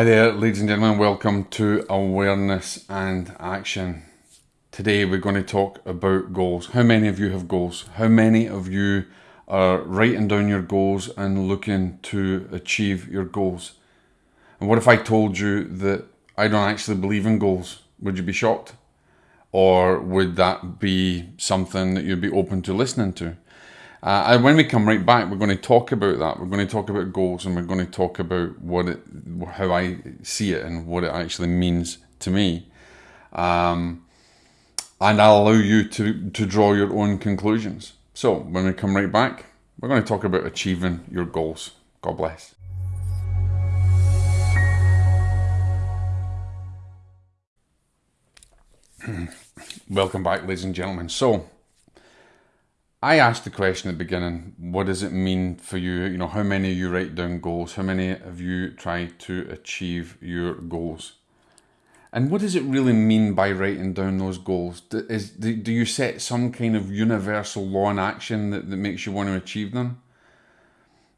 Hi there, ladies and gentlemen. Welcome to Awareness and Action. Today we're going to talk about goals. How many of you have goals? How many of you are writing down your goals and looking to achieve your goals? And what if I told you that I don't actually believe in goals? Would you be shocked? Or would that be something that you'd be open to listening to? Uh, and when we come right back, we're going to talk about that. We're going to talk about goals, and we're going to talk about what it, how I see it, and what it actually means to me. Um, and I'll allow you to to draw your own conclusions. So when we come right back, we're going to talk about achieving your goals. God bless. Welcome back, ladies and gentlemen. So I asked the question at the beginning, what does it mean for you? You know, how many of you write down goals? How many of you try to achieve your goals? And what does it really mean by writing down those goals? Is, do, do you set some kind of universal law in action that, that makes you want to achieve them?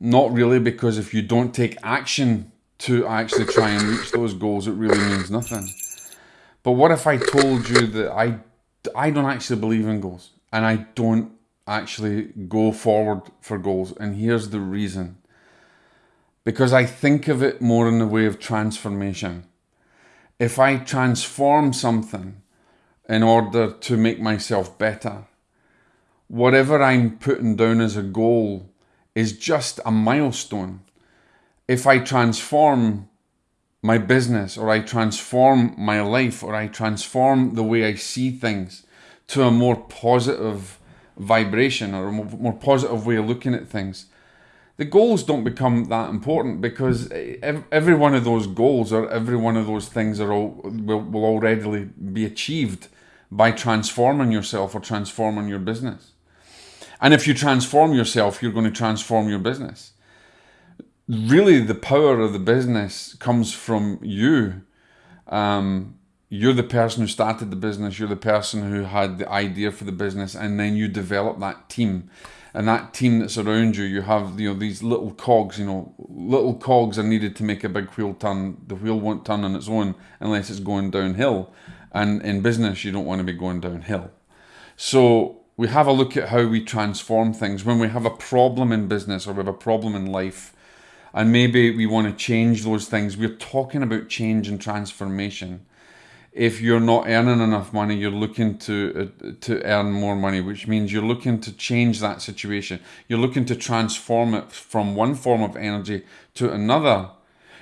Not really, because if you don't take action to actually try and reach those goals, it really means nothing. But what if I told you that I, I don't actually believe in goals and I don't actually go forward for goals. And here's the reason because I think of it more in the way of transformation. If I transform something in order to make myself better, whatever I'm putting down as a goal is just a milestone. If I transform my business or I transform my life or I transform the way I see things to a more positive vibration or a more positive way of looking at things, the goals don't become that important because every one of those goals or every one of those things are all will, will already be achieved by transforming yourself or transforming your business. And if you transform yourself, you're going to transform your business. Really, the power of the business comes from you um, you're the person who started the business, you're the person who had the idea for the business, and then you develop that team. And that team that's around you, you have you know these little cogs. You know, little cogs are needed to make a big wheel turn. The wheel won't turn on its own unless it's going downhill. And in business, you don't want to be going downhill. So we have a look at how we transform things when we have a problem in business or we have a problem in life, and maybe we want to change those things. We're talking about change and transformation if you're not earning enough money, you're looking to uh, to earn more money, which means you're looking to change that situation. You're looking to transform it from one form of energy to another.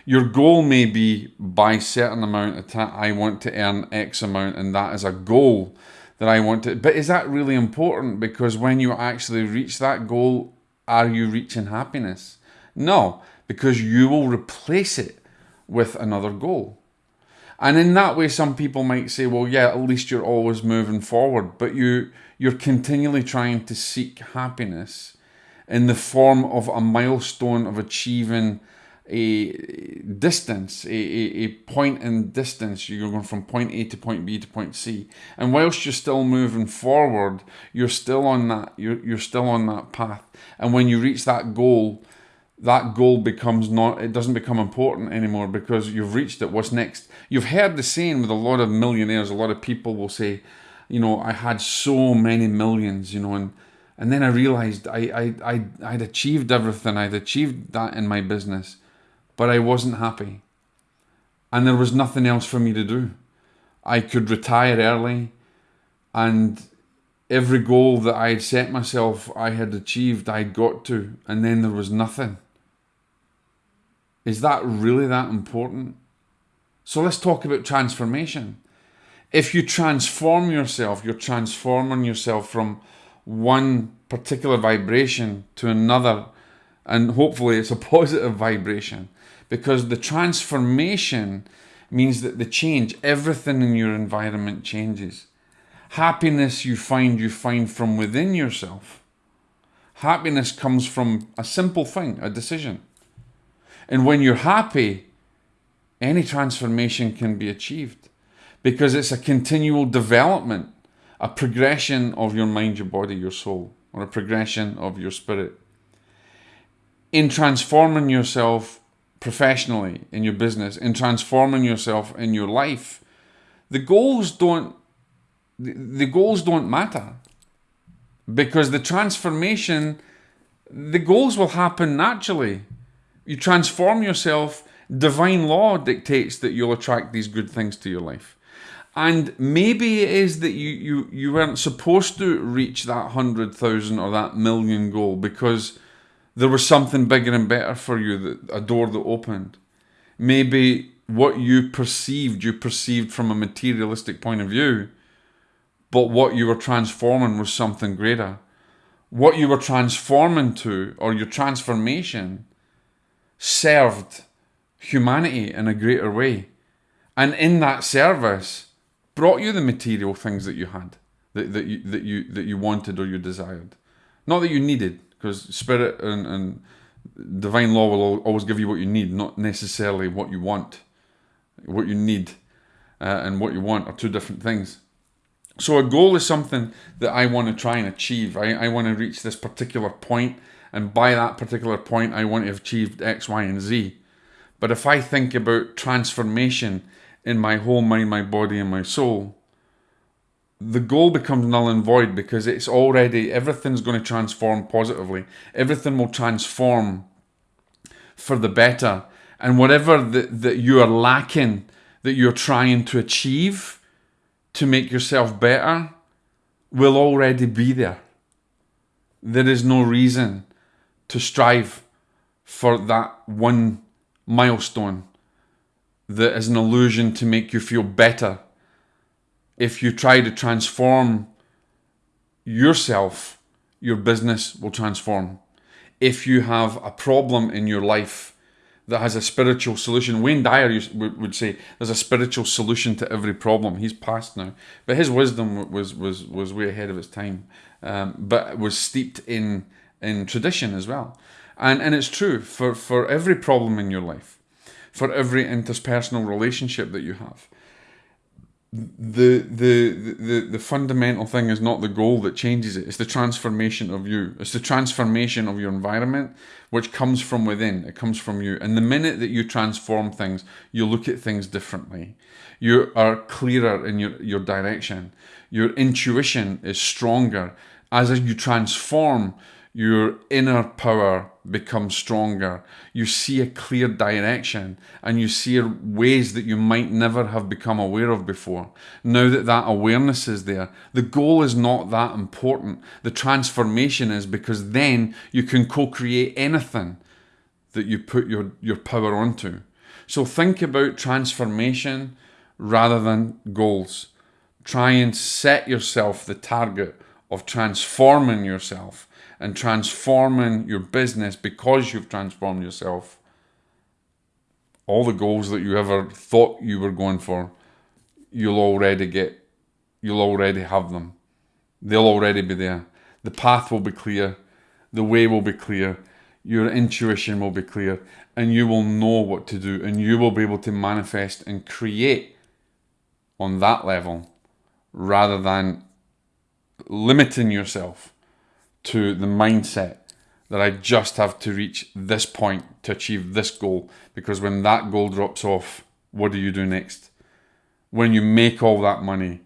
Your goal may be by certain amount of time, I want to earn X amount, and that is a goal that I want to. But is that really important? Because when you actually reach that goal, are you reaching happiness? No, because you will replace it with another goal. And in that way, some people might say, well, yeah, at least you're always moving forward, but you, you're continually trying to seek happiness in the form of a milestone of achieving a distance, a, a, a point in distance. You're going from point A to point B to point C. And whilst you're still moving forward, you're still on that, you're, you're still on that path. And when you reach that goal, that goal becomes not it doesn't become important anymore because you've reached it. What's next? You've heard the saying with a lot of millionaires a lot of people will say you know i had so many millions you know and and then i realized i i, I i'd achieved everything. I'd achieved that in my business but i wasn't happy. And there was nothing else for me to do. I could retire early and every goal that i had set myself i had achieved i got to and then there was nothing is that really that important? So let's talk about transformation. If you transform yourself, you're transforming yourself from one particular vibration to another, and hopefully it's a positive vibration because the transformation means that the change, everything in your environment changes. Happiness you find, you find from within yourself. Happiness comes from a simple thing, a decision. And when you're happy, any transformation can be achieved because it's a continual development, a progression of your mind, your body, your soul, or a progression of your spirit. In transforming yourself professionally, in your business, in transforming yourself in your life, the goals don't the goals don't matter because the transformation the goals will happen naturally you transform yourself. Divine law dictates that you'll attract these good things to your life. And maybe it is that you you you weren't supposed to reach that 100,000 or that million goal because there was something bigger and better for you that a door that opened. Maybe what you perceived, you perceived from a materialistic point of view, but what you were transforming was something greater. What you were transforming to, or your transformation, served humanity in a greater way. And in that service, brought you the material things that you had, that, that, you, that, you, that you wanted or you desired. Not that you needed, because spirit and, and divine law will always give you what you need, not necessarily what you want what you need uh, and what you want are two different things. So a goal is something that I want to try and achieve. I, I want to reach this particular point, and by that particular point, I want to have achieved X, Y, and Z. But if I think about transformation in my whole mind, my body, and my soul, the goal becomes null and void because it's already everything's going to transform positively. Everything will transform for the better and whatever that, that you are lacking, that you're trying to achieve to make yourself better, will already be there. There is no reason to strive for that one milestone that is an illusion to make you feel better. If you try to transform yourself, your business will transform. If you have a problem in your life, that has a spiritual solution. Wayne Dyer would say there's a spiritual solution to every problem. He's passed now, but his wisdom was was was way ahead of his time, um, but was steeped in in tradition as well. And and it's true for for every problem in your life, for every interpersonal relationship that you have, the, the the the fundamental thing is not the goal that changes it. It's the transformation of you. It's the transformation of your environment which comes from within. It comes from you. And the minute that you transform things you look at things differently. You are clearer in your your direction. Your intuition is stronger. As you transform your inner power becomes stronger. You see a clear direction and you see ways that you might never have become aware of before. Now that that awareness is there, the goal is not that important. The transformation is because then you can co create anything that you put your, your power onto. So think about transformation rather than goals. Try and set yourself the target of transforming yourself and transforming your business because you've transformed yourself, all the goals that you ever thought you were going for, you'll already get, you'll already have them. They'll already be there. The path will be clear, the way will be clear, your intuition will be clear, and you will know what to do, and you will be able to manifest and create on that level rather than limiting yourself to the mindset that I just have to reach this point to achieve this goal. Because when that goal drops off, what do you do next? When you make all that money,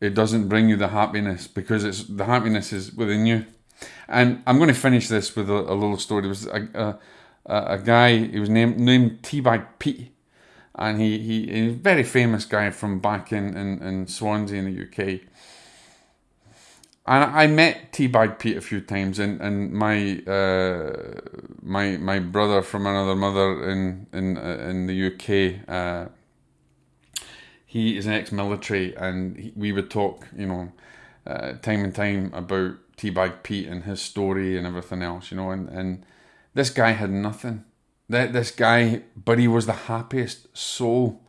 it doesn't bring you the happiness because it's the happiness is within you. And I'm going to finish this with a, a little story. There was a, a, a, guy, he was named named Teabag Pete, and he, he he's a very famous guy from back in, in, in Swansea in the UK and I met Teabag Pete a few times, and and my uh, my my brother from another mother in in uh, in the UK. Uh, he is an ex-military, and he, we would talk, you know, uh, time and time about Teabag Pete and his story and everything else, you know, and and this guy had nothing. That this guy, but he was the happiest soul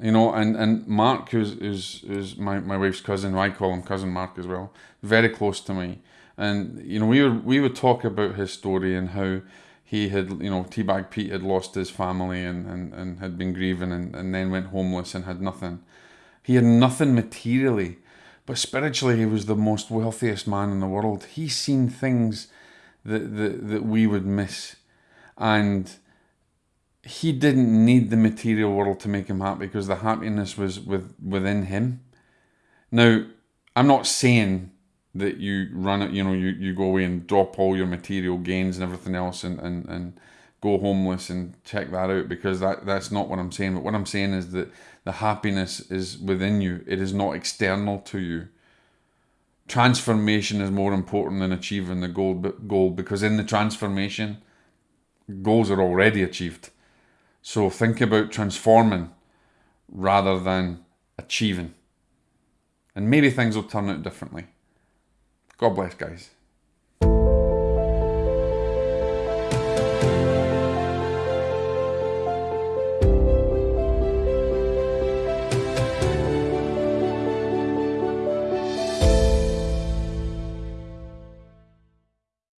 you know, and, and Mark, who's, who's, who's my, my wife's cousin, I call him cousin Mark as well, very close to me. And, you know, we would, we would talk about his story and how he had, you know, Teabag Pete had lost his family and, and, and had been grieving and, and then went homeless and had nothing. He had nothing materially, but spiritually he was the most wealthiest man in the world. He's seen things that, that, that we would miss. And he didn't need the material world to make him happy because the happiness was with within him. Now, I'm not saying that you run it, you know, you, you go away and drop all your material gains and everything else and, and, and go homeless and check that out because that, that's not what I'm saying. But what I'm saying is that the happiness is within you, it is not external to you. Transformation is more important than achieving the goal, goal because in the transformation, goals are already achieved. So think about transforming rather than achieving. And maybe things will turn out differently. God bless, guys.